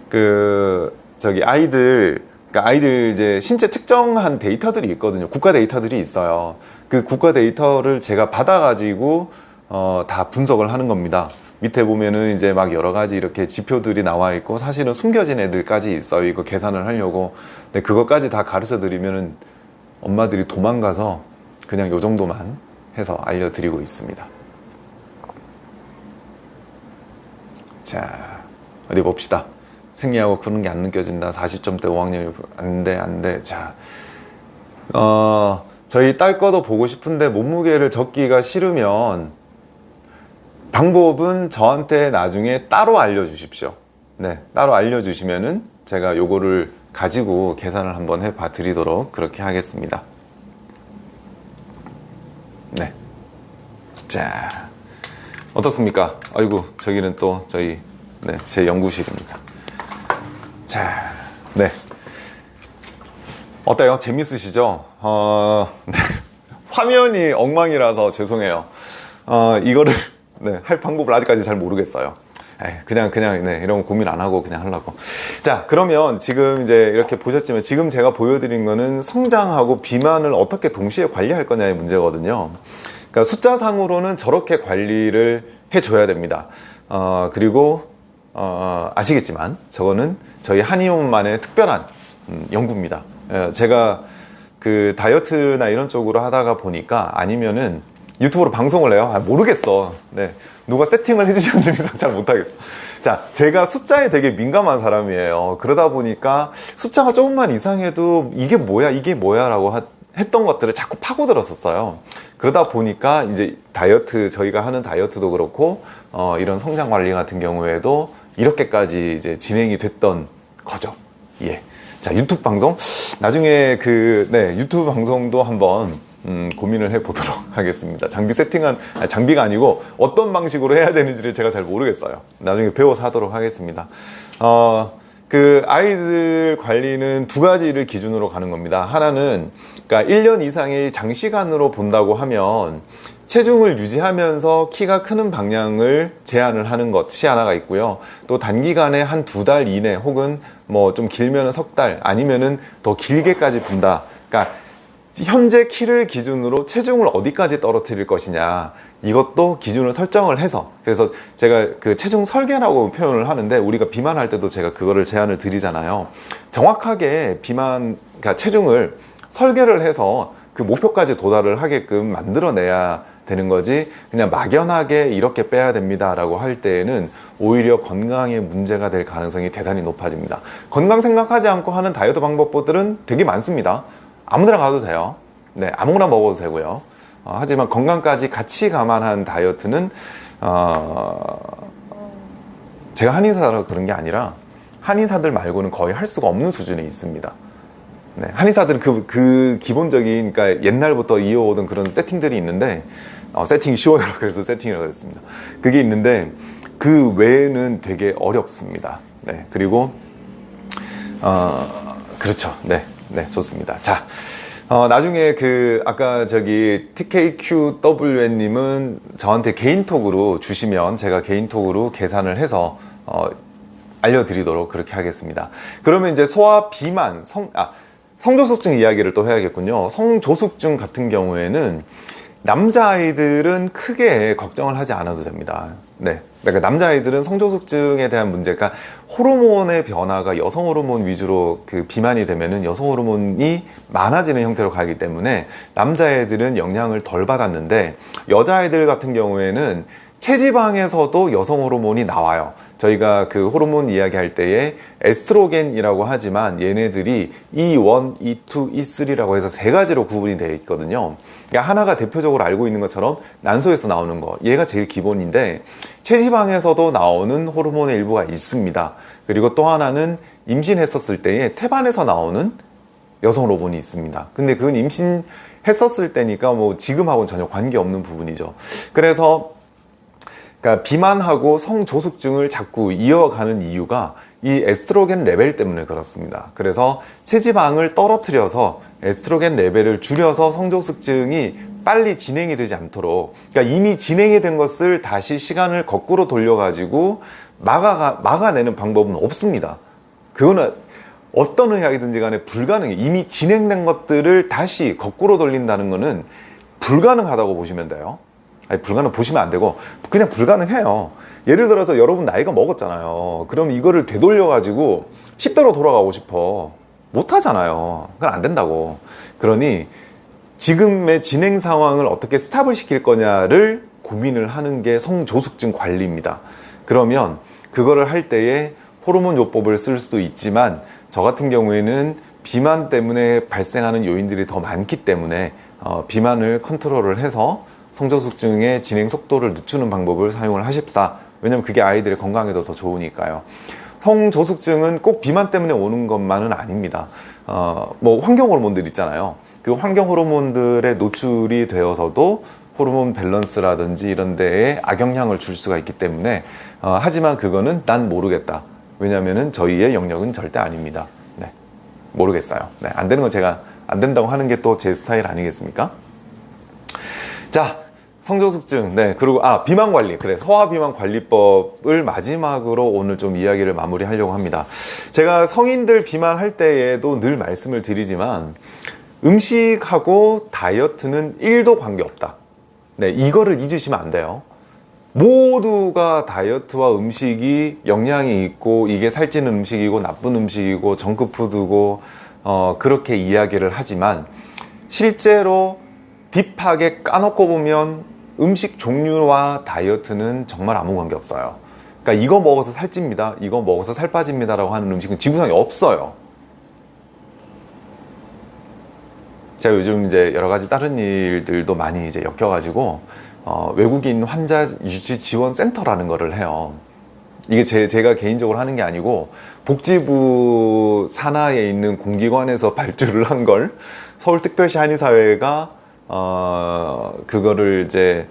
[SPEAKER 1] 그 저기 아이들 그러니까 아이들 이제 신체 측정한 데이터들이 있거든요. 국가 데이터들이 있어요. 그 국가 데이터를 제가 받아 가지고 어, 다 분석을 하는 겁니다. 밑에 보면은 이제 막 여러 가지 이렇게 지표들이 나와 있고 사실은 숨겨진 애들까지 있어요. 이거 계산을 하려고. 근데 그것까지 다 가르쳐 드리면은 엄마들이 도망가서 그냥 요 정도만 해서 알려드리고 있습니다. 자, 어디 봅시다. 생리하고 그런 게 안 느껴진다 40점대 5학년이 안돼 안돼 자 어, 저희 딸 거도 보고 싶은데 몸무게를 적기가 싫으면 방법은 저한테 나중에 따로 알려주십시오 네 따로 알려주시면은 제가 요거를 가지고 계산을 한번 해 봐 드리도록 그렇게 하겠습니다 네자 어떻습니까 아이고 저기는 또 저희 네, 제 연구실입니다 자, 네. 어때요? 재밌으시죠? 어, 네. 화면이 엉망이라서 죄송해요. 어, 이거를 네, 할 방법을 아직까지 잘 모르겠어요. 그냥 그냥 네, 이런 거 고민 안 하고 그냥 하려고. 자, 그러면 지금 이제 이렇게 보셨지만 지금 제가 보여드린 거는 성장하고 비만을 어떻게 동시에 관리할 거냐의 문제거든요. 그러니까 숫자상으로는 저렇게 관리를 해줘야 됩니다. 어, 그리고 어, 아시겠지만 저거는 저희 한의원만의 특별한 음, 연구입니다. 예, 제가 그 다이어트나 이런 쪽으로 하다가 보니까 아니면은 유튜브로 방송을 해요. 아, 모르겠어. 네. 누가 세팅을 해주시는 분 이상 잘 못하겠어. 자, 제가 숫자에 되게 민감한 사람이에요. 그러다 보니까 숫자가 조금만 이상해도 이게 뭐야, 이게 뭐야 라고 하, 했던 것들을 자꾸 파고들었었어요. 그러다 보니까 이제 다이어트, 저희가 하는 다이어트도 그렇고, 어, 이런 성장 관리 같은 경우에도 이렇게까지 이제 진행이 됐던 거죠. 예. 자, 유튜브 방송. 나중에 그, 네, 유튜브 방송도 한번, 음, 고민을 해 보도록 하겠습니다. 장비 세팅한, 아니, 장비가 아니고 어떤 방식으로 해야 되는지를 제가 잘 모르겠어요. 나중에 배워서 하도록 하겠습니다. 어, 그 아이들 관리는 두 가지를 기준으로 가는 겁니다. 하나는, 그러니까 1년 이상의 장시간으로 본다고 하면 체중을 유지하면서 키가 크는 방향을 제한을 하는 것이 하나가 있고요. 또 단기간에 한 두 달 이내 혹은 뭐 좀 길면은 석달 아니면은 더 길게까지 본다. 그러니까 현재 키를 기준으로 체중을 어디까지 떨어뜨릴 것이냐 이것도 기준을 설정을 해서. 그래서 제가 그 체중 설계라고 표현을 하는데 우리가 비만할 때도 제가 그거를 제안을 드리잖아요. 정확하게 비만 그러니까 체중을 설계를 해서 그 목표까지 도달을 하게끔 만들어내야 되는 거지 그냥 막연하게 이렇게 빼야 됩니다 라고 할 때에는 오히려 건강에 문제가 될 가능성이 대단히 높아집니다. 건강 생각하지 않고 하는 다이어트 방법들은 되게 많습니다 아무데나 가도 돼요 네 아무거나 먹어도 되고요 어, 하지만 건강까지 같이 감안한 다이어트는 어, 제가 한의사라서 그런 게 아니라 한의사들 말고는 거의 할 수가 없는 수준에 있습니다. 네, 한의사들은 그, 그 기본적인, 그러니까 옛날부터 이어오던 그런 세팅들이 있는데, 어, 세팅이 쉬워요. 그래서 세팅이라고 했습니다. 그게 있는데, 그 외에는 되게 어렵습니다. 네, 그리고, 어, 그렇죠. 네, 네, 좋습니다. 자, 어, 나중에 그, 아까 저기 TKQWN님은 저한테 개인톡으로 주시면 제가 개인톡으로 계산을 해서, 어, 알려드리도록 그렇게 하겠습니다. 그러면 이제 소화 비만, 성, 아, 성조숙증 이야기를 또 해야겠군요. 성조숙증 같은 경우에는 남자아이들은 크게 걱정을 하지 않아도 됩니다. 네. 그러니까 남자아이들은 성조숙증에 대한 문제가 호르몬의 변화가 여성 호르몬 위주로 그 비만이 되면은 여성 호르몬이 많아지는 형태로 가기 때문에 남자애들은 영향을 덜 받았는데 여자아이들 같은 경우에는 체지방에서도 여성 호르몬이 나와요. 저희가 그 호르몬 이야기할 때에 에스트로겐이라고 하지만 얘네들이 E1, E2, E3라고 해서 세 가지로 구분이 되어 있거든요. 그러니까 하나가 대표적으로 알고 있는 것처럼 난소에서 나오는 거. 얘가 제일 기본인데 체지방에서도 나오는 호르몬의 일부가 있습니다. 그리고 또 하나는 임신했었을 때에 태반에서 나오는 여성 호르몬이 있습니다. 근데 그건 임신 했었을 때니까 뭐 지금하고는 전혀 관계없는 부분이죠. 그래서 그러니까 비만하고 성조숙증을 자꾸 이어가는 이유가 이 에스트로겐 레벨 때문에 그렇습니다. 그래서 체지방을 떨어뜨려서 에스트로겐 레벨을 줄여서 성조숙증이 빨리 진행이 되지 않도록 그러니까 이미 진행이 된 것을 다시 시간을 거꾸로 돌려가지고 막아, 막아내는 방법은 없습니다. 그거는 어떤 의학이든지 간에 불가능해. 이미 진행된 것들을 다시 거꾸로 돌린다는 것은 불가능하다고 보시면 돼요. 아니, 불가능 보시면 안 되고 그냥 불가능해요. 예를 들어서 여러분 나이가 먹었잖아요. 그럼 이거를 되돌려 가지고 10대로 돌아가고 싶어. 못 하잖아요. 그건 안 된다고. 그러니 지금의 진행 상황을 어떻게 스탑을 시킬 거냐를 고민을 하는 게 성조숙증 관리입니다. 그러면 그거를 할 때에 호르몬 요법을 쓸 수도 있지만 저 같은 경우에는 비만 때문에 발생하는 요인들이 더 많기 때문에 어, 비만을 컨트롤을 해서 성저숙증의 진행 속도를 늦추는 방법을 사용을 하십사. 왜냐면 그게 아이들의 건강에도 더 좋으니까요. 성조숙증은 꼭 비만 때문에 오는 것만은 아닙니다. 어, 뭐 환경 호르몬들 있잖아요. 그 환경 호르몬들의 노출이 되어서도 호르몬 밸런스라든지 이런 데에 악영향을 줄 수가 있기 때문에 어, 하지만 그거는 난 모르겠다. 왜냐면은 저희의 영역은 절대 아닙니다. 네, 모르겠어요. 네, 안 되는 건 제가 안 된다고 하는 게 또 제 스타일 아니겠습니까 자, 성조숙증. 네. 그리고, 아, 비만 관리. 그래. 소화 비만 관리법을 마지막으로 오늘 좀 이야기를 마무리 하려고 합니다. 제가 성인들 비만할 때에도 늘 말씀을 드리지만, 음식하고 다이어트는 1도 관계없다. 네. 이거를 잊으시면 안 돼요. 모두가 다이어트와 음식이 영향이 있고, 이게 살찌는 음식이고, 나쁜 음식이고, 정크푸드고, 어, 그렇게 이야기를 하지만, 실제로 딥하게 까놓고 보면 음식 종류와 다이어트는 정말 아무 관계 없어요. 그러니까 이거 먹어서 살찝니다. 이거 먹어서 살 빠집니다 라고 하는 음식은 지구상에 없어요. 제가 요즘 이제 여러 가지 다른 일들도 많이 이제 엮여가지고 어, 외국인 환자 유치 지원 센터라는 거를 해요. 이게 제, 제가 개인적으로 하는 게 아니고 복지부 산하에 있는 공기관에서 발주를 한 걸 서울특별시 한의사회가 어, 그거를 이제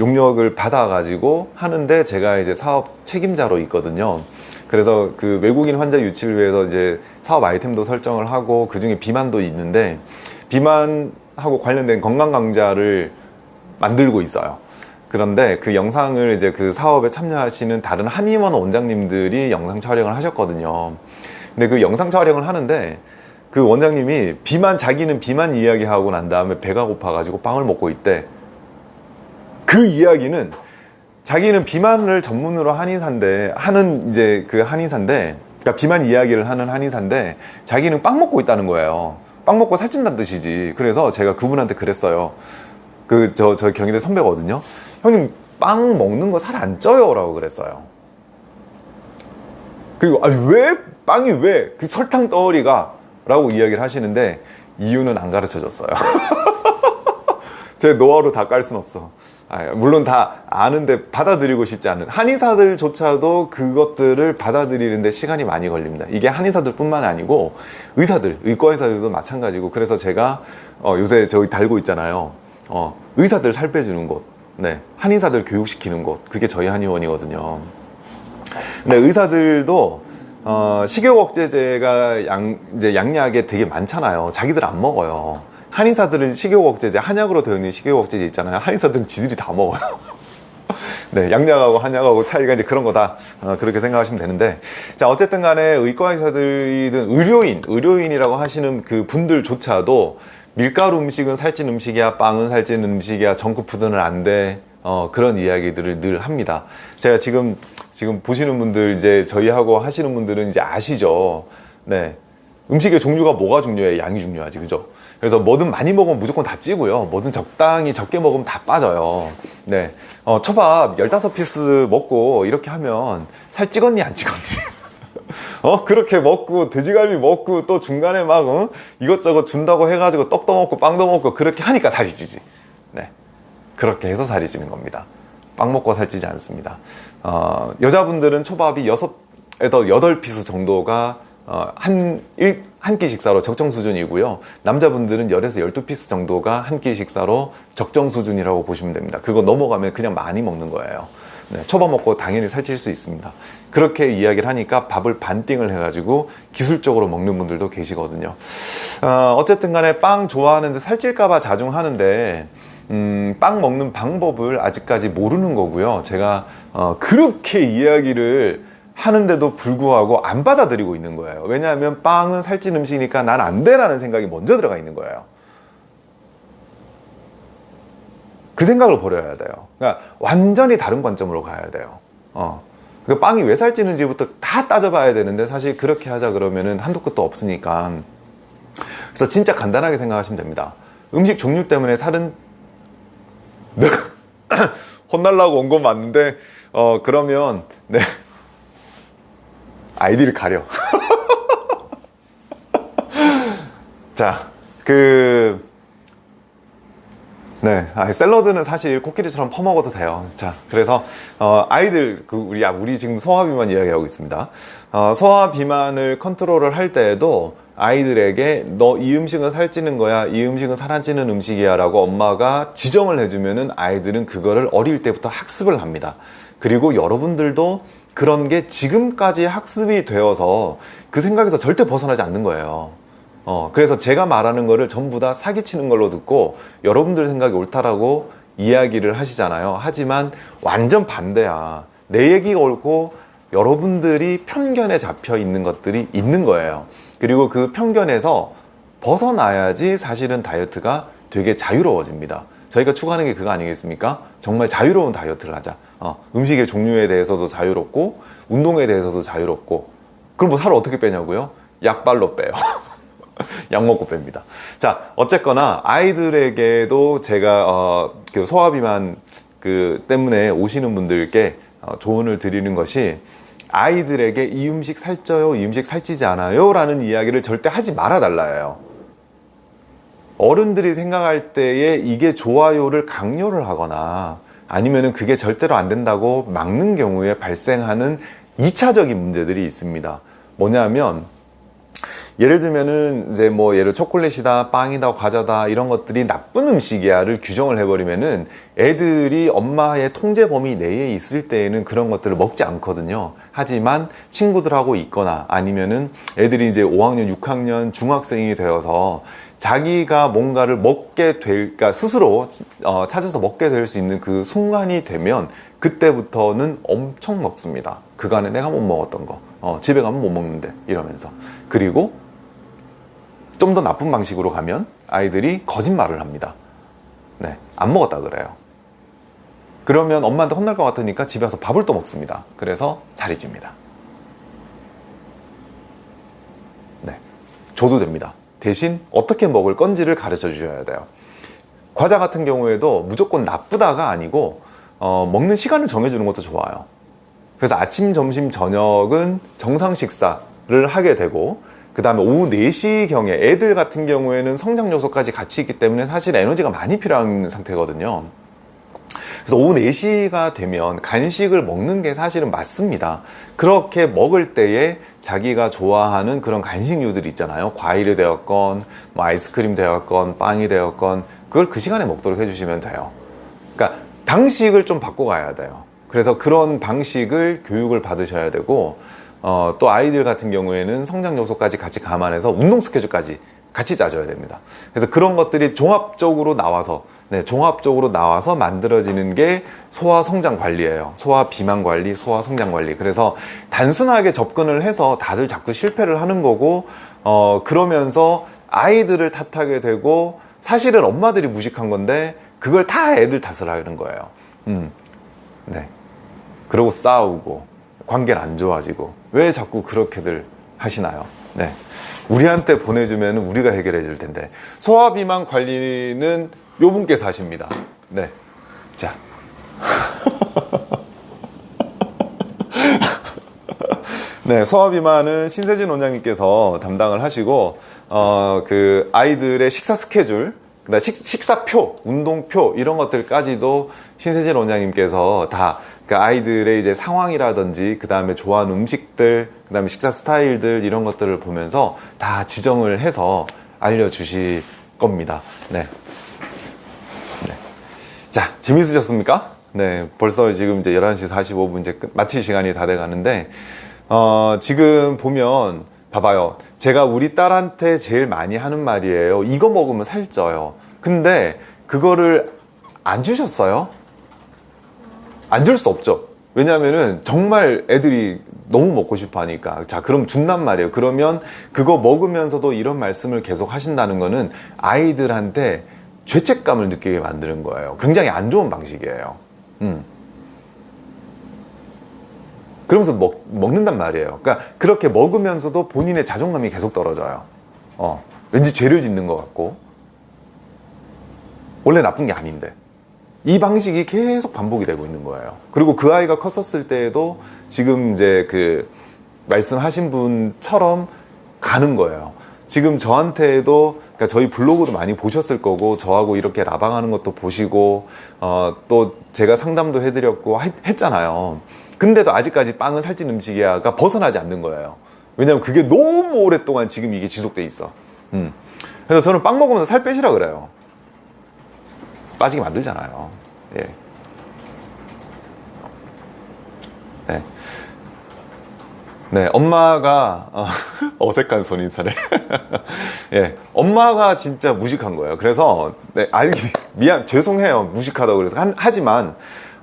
[SPEAKER 1] 용역을 받아가지고 하는데 제가 이제 사업 책임자로 있거든요. 그래서 그 외국인 환자 유치를 위해서 이제 사업 아이템도 설정을 하고 그 중에 비만도 있는데 비만하고 관련된 건강 강좌를 만들고 있어요. 그런데 그 영상을 이제 그 사업에 참여하시는 다른 한의원 원장님들이 영상 촬영을 하셨거든요. 근데 그 영상 촬영을 하는데 그 원장님이 비만 자기는 비만 이야기하고 난 다음에 배가 고파가지고 빵을 먹고 있대. 그 이야기는 자기는 비만을 전문으로 한의사인데 하는 이제 그 한의사인데 그러니까 비만 이야기를 하는 한의사인데 자기는 빵 먹고 있다는 거예요. 빵 먹고 살찐다는 뜻이지. 그래서 제가 그분한테 그랬어요. 그 저 저 경희대 선배거든요. 형님 빵 먹는 거 살 안 쪄요 라고 그랬어요. 그리고 아니 왜 빵이 왜 그 설탕 덩어리가 라고 이야기를 하시는데 이유는 안 가르쳐 줬어요 제 노하우로 다 깔 순 없어. 아, 물론 다 아는데 받아들이고 싶지 않은 한의사들조차도 그것들을 받아들이는데 시간이 많이 걸립니다. 이게 한의사들 뿐만 아니고 의사들, 의과 의사들도 마찬가지고 그래서 제가 어, 요새 저기 달고 있잖아요. 어, 의사들 살 빼주는 곳, 네, 한의사들 교육시키는 곳, 그게 저희 한의원이거든요. 근데 의사들도 어, 식욕 억제제가 양, 이제 양약에 되게 많잖아요. 자기들 안 먹어요. 한의사들은 식욕 억제제, 한약으로 되어 있는 식욕 억제제 있잖아요. 한의사들은 지들이 다 먹어요. 네, 양약하고 한약하고 차이가 이제 그런 거다. 어, 그렇게 생각하시면 되는데. 자, 어쨌든 간에 의과 의사들이든 의료인, 의료인이라고 하시는 그 분들조차도 밀가루 음식은 살찐 음식이야, 빵은 살찐 음식이야, 정크푸드는 안 돼. 어, 그런 이야기들을 늘 합니다. 제가 지금, 지금 보시는 분들, 이제 저희하고 하시는 분들은 이제 아시죠? 네. 음식의 종류가 뭐가 중요해? 양이 중요하지, 그죠? 그래서 뭐든 많이 먹으면 무조건 다 찌고요. 뭐든 적당히 적게 먹으면 다 빠져요. 네. 어, 초밥 15 piece 먹고 이렇게 하면 살 찍었니, 안 찍었니? 어, 그렇게 먹고, 돼지갈비 먹고, 또 중간에 막, 어? 이것저것 준다고 해가지고 떡도 먹고, 빵도 먹고, 그렇게 하니까 살이 찌지. 네. 그렇게 해서 살이 찌는 겁니다. 빵 먹고 살찌지 않습니다. 어, 여자분들은 초밥이 6에서 8 piece 정도가 어, 한, 일, 한 끼 식사로 적정 수준이고요. 남자분들은 10에서 12 piece 정도가 한 끼 식사로 적정 수준이라고 보시면 됩니다. 그거 넘어가면 그냥 많이 먹는 거예요. 네, 초밥 먹고 당연히 살찔 수 있습니다. 그렇게 이야기를 하니까 밥을 반띵을 해가지고 기술적으로 먹는 분들도 계시거든요. 어, 어쨌든 간에 빵 좋아하는데 살찔까봐 자중 하는데, 음, 빵 먹는 방법을 아직까지 모르는 거고요. 제가 어, 그렇게 이야기를 하는데도 불구하고 안 받아들이고 있는 거예요. 왜냐하면 빵은 살찐 음식이니까 난 안 돼라는 생각이 먼저 들어가 있는 거예요. 그 생각을 버려야 돼요. 그러니까 완전히 다른 관점으로 가야 돼요. 어. 그 빵이 왜 살찌는지부터 다 따져봐야 되는데 사실 그렇게 하자 그러면은 한도 끝도 없으니까. 그래서 진짜 간단하게 생각하시면 됩니다. 음식 종류 때문에 살은 혼날라고 온 건 맞는데 어 그러면 네 아이디를 가려. 자, 그, 네, 아, 샐러드는 사실 코끼리처럼 퍼먹어도 돼요. 자, 그래서, 어, 아이들, 그, 우리, 아, 우리 지금 소화 비만 이야기하고 있습니다. 어, 소화 비만을 컨트롤을 할 때에도 아이들에게 너 이 음식은 살찌는 거야, 이 음식은 살안 찌는 음식이야 라고 엄마가 지정을 해주면은 아이들은 그거를 어릴 때부터 학습을 합니다. 그리고 여러분들도 그런 게 지금까지 학습이 되어서 그 생각에서 절대 벗어나지 않는 거예요. 어, 그래서 제가 말하는 거를 전부 다 사기치는 걸로 듣고 여러분들 생각이 옳다라고 이야기를 하시잖아요. 하지만 완전 반대야. 내 얘기가 옳고 여러분들이 편견에 잡혀 있는 것들이 있는 거예요. 그리고 그 편견에서 벗어나야지 사실은 다이어트가 되게 자유로워집니다. 저희가 추구하는 게 그거 아니겠습니까? 정말 자유로운 다이어트를 하자. 어, 음식의 종류에 대해서도 자유롭고 운동에 대해서도 자유롭고 그럼 뭐 살을 어떻게 빼냐고요? 약발로 빼요. 약 먹고 뺍니다. 자, 어쨌거나 아이들에게도 제가 어, 그 소화비만 그 때문에 오시는 분들께 어, 조언을 드리는 것이 아이들에게 이 음식 살쪄요, 이 음식 살찌지 않아요 라는 이야기를 절대 하지 말아 달라요. 어른들이 생각할 때에 이게 좋아요를 강요를 하거나 아니면은 그게 절대로 안 된다고 막는 경우에 발생하는 2차적인 문제들이 있습니다. 뭐냐면 예를 들면은 이제 뭐 예를 초콜릿이다, 빵이다, 과자다 이런 것들이 나쁜 음식이야를 규정을 해버리면은 애들이 엄마의 통제 범위 내에 있을 때에는 그런 것들을 먹지 않거든요. 하지만 친구들하고 있거나 아니면은 애들이 이제 5학년, 6학년, 중학생이 되어서 자기가 뭔가를 먹게 될, 그러니까 스스로 어, 찾아서 먹게 될 수 있는 그 순간이 되면 그때부터는 엄청 먹습니다. 그간에 내가 못 먹었던 거, 어, 집에 가면 못 먹는데 이러면서 그리고 좀 더 나쁜 방식으로 가면 아이들이 거짓말을 합니다. 네, 안 먹었다 그래요. 그러면 엄마한테 혼날 것 같으니까 집에 와서 밥을 또 먹습니다. 그래서 살이 찝니다. 네, 줘도 됩니다. 대신 어떻게 먹을 건지를 가르쳐 주셔야 돼요. 과자 같은 경우에도 무조건 나쁘다가 아니고 어, 먹는 시간을 정해주는 것도 좋아요. 그래서 아침, 점심, 저녁은 정상 식사를 하게 되고 그 다음에 오후 4시경에 애들 같은 경우에는 성장 요소까지 같이 있기 때문에 사실 에너지가 많이 필요한 상태거든요. 그래서 오후 4시가 되면 간식을 먹는 게 사실은 맞습니다. 그렇게 먹을 때에 자기가 좋아하는 그런 간식류들 있잖아요. 과일이 되었건, 뭐 아이스크림 되었건, 빵이 되었건, 그걸 그 시간에 먹도록 해주시면 돼요. 그러니까 방식을 좀 바꿔가야 돼요. 그래서 그런 방식을 교육을 받으셔야 되고, 어, 또 아이들 같은 경우에는 성장 요소까지 같이 감안해서 운동 스케줄까지 같이 짜줘야 됩니다. 그래서 그런 것들이 종합적으로 나와서 네, 종합적으로 나와서 만들어지는 게 소화 성장 관리예요. 소화 비만 관리, 소화 성장 관리. 그래서 단순하게 접근을 해서 다들 자꾸 실패를 하는 거고, 어, 그러면서 아이들을 탓하게 되고, 사실은 엄마들이 무식한 건데, 그걸 다 애들 탓을 하는 거예요. 음, 네. 그러고 싸우고, 관계는 안 좋아지고, 왜 자꾸 그렇게들 하시나요? 네. 우리한테 보내주면 우리가 해결해 줄 텐데. 소화 비만 관리는 요 분께서 하십니다. 네. 자. 네, 소화비만은 신세진 원장님께서 담당을 하시고, 어, 그, 아이들의 식사 스케줄, 그다음 식, 식사표, 운동표, 이런 것들까지도 신세진 원장님께서 다, 그 아이들의 이제 상황이라든지, 그 다음에 좋아하는 음식들, 그 다음에 식사 스타일들, 이런 것들을 보면서 다 지정을 해서 알려주실 겁니다. 네. 자, 재밌으셨습니까? 네, 벌써 지금 이제 11시 45분 이제 끝, 마칠 시간이 다 돼 가는데, 어, 지금 보면, 봐봐요. 제가 우리 딸한테 제일 많이 하는 말이에요. 이거 먹으면 살쪄요. 근데, 그거를 안 주셨어요? 안 줄 수 없죠. 왜냐면은 정말 애들이 너무 먹고 싶어 하니까. 자, 그럼 준단 말이에요. 그러면 그거 먹으면서도 이런 말씀을 계속 하신다는 거는 아이들한테 죄책감을 느끼게 만드는 거예요. 굉장히 안 좋은 방식이에요. 음. 그러면서 먹, 먹는단 말이에요. 그러니까 그렇게 먹으면서도 본인의 자존감이 계속 떨어져요. 어, 왠지 죄를 짓는 것 같고. 원래 나쁜 게 아닌데. 이 방식이 계속 반복이 되고 있는 거예요. 그리고 그 아이가 컸었을 때에도 지금 이제 그 말씀하신 분처럼 가는 거예요. 지금 저한테도 그러니까 저희 블로그도 많이 보셨을 거고 저하고 이렇게 라방하는 것도 보시고 어, 또 제가 상담도 해드렸고 했, 잖아요 근데도 아직까지 빵은 살찐 음식이야가 벗어나지 않는 거예요. 왜냐면 그게 너무 오랫동안 지금 이게 지속돼 있어. 음. 그래서 저는 빵 먹으면서 살 빼시라 그래요. 빠지게 만들잖아요. 예. 네, 엄마가 어, 색한 손인사를 예, 엄마가 진짜 무식한 거예요. 그래서 네, 아니 미안 죄송해요 무식하다고 그래서 한, 하지만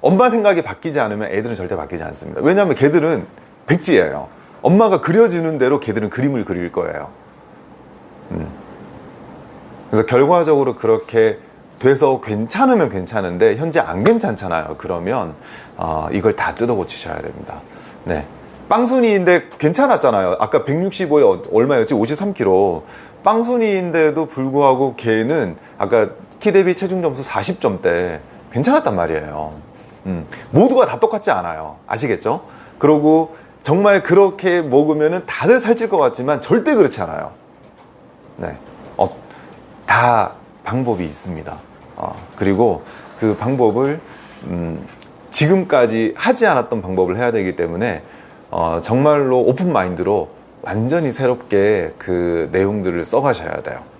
[SPEAKER 1] 엄마 생각이 바뀌지 않으면 애들은 절대 바뀌지 않습니다. 왜냐하면 걔들은 백지예요. 엄마가 그려주는 대로 걔들은 그림을 그릴 거예요. 음. 그래서 결과적으로 그렇게 돼서 괜찮으면 괜찮은데 현재 안 괜찮잖아요. 그러면 어, 이걸 다 뜯어 고치셔야 됩니다. 네. 빵순이인데 괜찮았잖아요. 아까 165에 얼마였지? 53kg. 빵순이인데도 불구하고 걔는 아까 키 대비 체중 점수 40점대 괜찮았단 말이에요. 음, 모두가 다 똑같지 않아요. 아시겠죠? 그리고 정말 그렇게 먹으면 다들 살찔 것 같지만 절대 그렇지 않아요. 네. 어, 다 방법이 있습니다. 어, 그리고 그 방법을 음, 지금까지 하지 않았던 방법을 해야 되기 때문에 어, 정말로 오픈 마인드로 완전히 새롭게 그 내용들을 써가셔야 돼요.